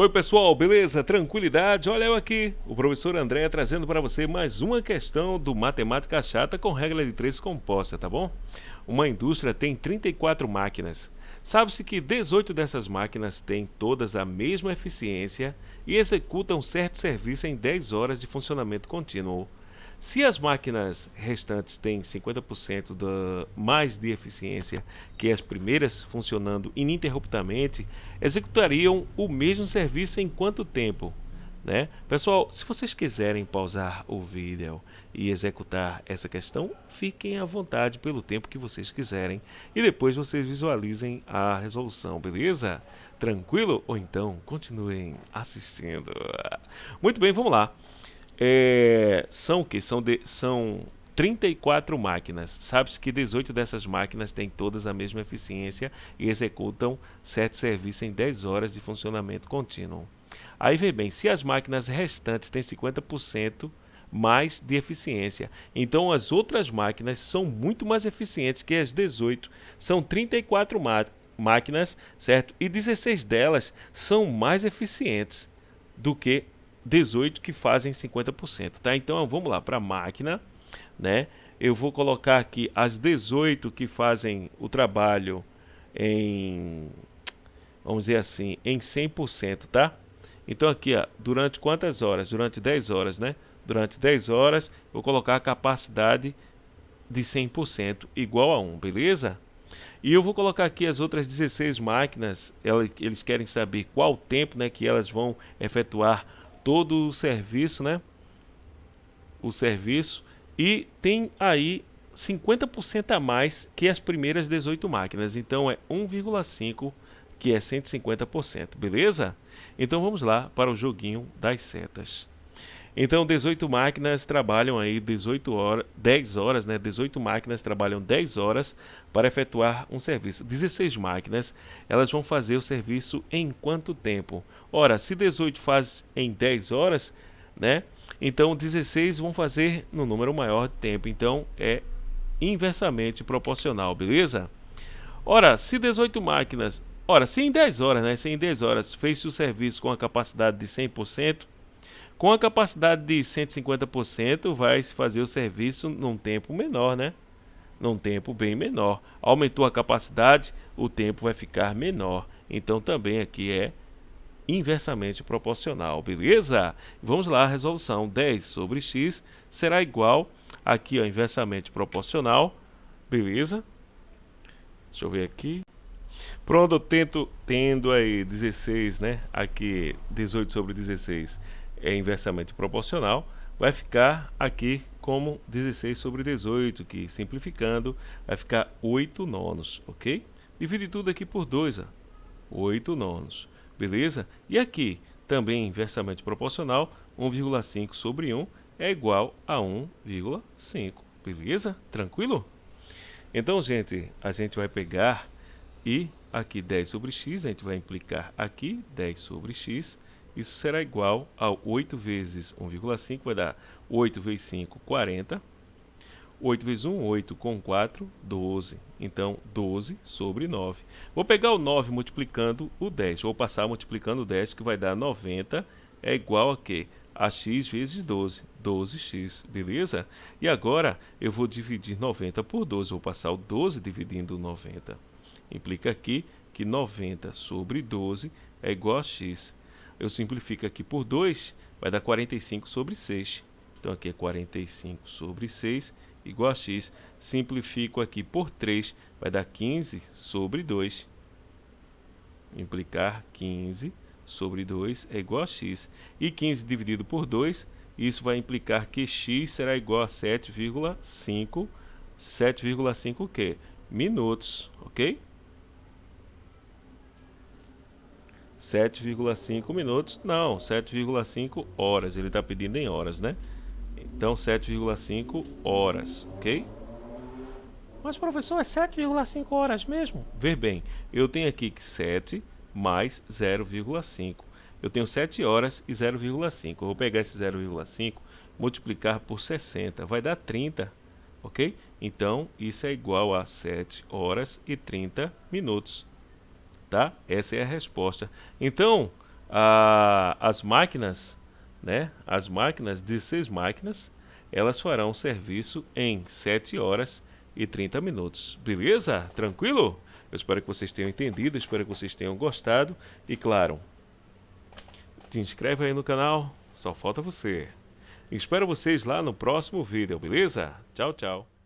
Oi pessoal, beleza? Tranquilidade? Olha eu aqui, o professor André trazendo para você mais uma questão do Matemática Chata com regra de três composta, tá bom? Uma indústria tem 34 máquinas. Sabe-se que 18 dessas máquinas têm todas a mesma eficiência e executam certo serviço em 10 horas de funcionamento contínuo. Se as máquinas restantes têm 50% da, mais de eficiência que as primeiras, funcionando ininterruptamente, executariam o mesmo serviço em quanto tempo? Né? Pessoal, se vocês quiserem pausar o vídeo e executar essa questão, fiquem à vontade pelo tempo que vocês quiserem e depois vocês visualizem a resolução, beleza? Tranquilo? Ou então continuem assistindo. Muito bem, vamos lá. É, são que são são 34 máquinas. Sabe-se que 18 dessas máquinas têm todas a mesma eficiência e executam certo serviço em 10 horas de funcionamento contínuo. Aí vê bem, se as máquinas restantes têm 50% mais de eficiência, então as outras máquinas são muito mais eficientes que as 18. São 34 máquinas, certo? E 16 delas são mais eficientes do que 18 que fazem 50%, tá? Então vamos lá para a máquina, né? Eu vou colocar aqui as 18 que fazem o trabalho em vamos dizer assim, em 100%, tá? Então aqui, ó, durante quantas horas? Durante 10 horas, né? Durante 10 horas, vou colocar a capacidade de 100% igual a 1, beleza? E eu vou colocar aqui as outras 16 máquinas, eles querem saber qual tempo né, que elas vão efetuar todo o serviço, né? O serviço e tem aí 50% a mais que as primeiras 18 máquinas. Então é 1,5 que é 150%, beleza? Então vamos lá para o joguinho das setas. Então 18 máquinas trabalham aí 18 horas, 10 horas, né? 18 máquinas trabalham 10 horas para efetuar um serviço. 16 máquinas, elas vão fazer o serviço em quanto tempo? Ora, se 18 faz em 10 horas, né? Então 16 vão fazer no número maior de tempo. Então é inversamente proporcional, beleza? Ora, se 18 máquinas, ora, se em 10 horas, né? Se em 10 horas fez o serviço com a capacidade de 100%, com a capacidade de 150% vai se fazer o serviço num tempo menor, né? Num tempo bem menor. Aumentou a capacidade, o tempo vai ficar menor. Então também aqui é inversamente proporcional, beleza? Vamos lá, a resolução 10 sobre x será igual, aqui ó, inversamente proporcional, beleza? Deixa eu ver aqui. Pronto, eu tento, tendo aí 16, né? Aqui 18 sobre 16 é inversamente proporcional, vai ficar aqui como 16 sobre 18, que simplificando vai ficar 8 nonos, ok? Divide tudo aqui por 2, ó, 8 nonos beleza? E aqui, também inversamente proporcional, 1,5 sobre 1 é igual a 1,5, beleza? Tranquilo? Então, gente, a gente vai pegar e aqui 10 sobre x, a gente vai implicar aqui 10 sobre x, isso será igual a 8 vezes 1,5, vai dar 8 vezes 5, 40, 8 vezes 1, 8 com 4, 12. Então, 12 sobre 9. Vou pegar o 9 multiplicando o 10. Vou passar multiplicando o 10, que vai dar 90, é igual a quê? A x vezes 12, 12x, beleza? E agora, eu vou dividir 90 por 12. Vou passar o 12 dividindo 90. Implica aqui que 90 sobre 12 é igual a x. Eu simplifico aqui por 2, vai dar 45 sobre 6. Então, aqui é 45 sobre 6 igual a x. Simplifico aqui por 3, vai dar 15 sobre 2. Implicar 15 sobre 2 é igual a x. E 15 dividido por 2, isso vai implicar que x será igual a 7,5. 7,5 o quê? Minutos, ok? 7,5 minutos, não, 7,5 horas, ele está pedindo em horas, né? Então 7,5 horas, ok? Mas professor, é 7,5 horas mesmo? Ver bem, eu tenho aqui que 7 mais 0,5. Eu tenho 7 horas e 0,5. Eu vou pegar esse 0,5, multiplicar por 60, vai dar 30, ok? Então, isso é igual a 7 horas e 30 minutos, tá? Essa é a resposta. Então, a, as máquinas, né? As máquinas, 16 máquinas, elas farão serviço em 7 horas e 30 minutos. Beleza? Tranquilo? Eu espero que vocês tenham entendido, espero que vocês tenham gostado. E claro, te inscreve aí no canal, só falta você. Espero vocês lá no próximo vídeo, beleza? Tchau, tchau.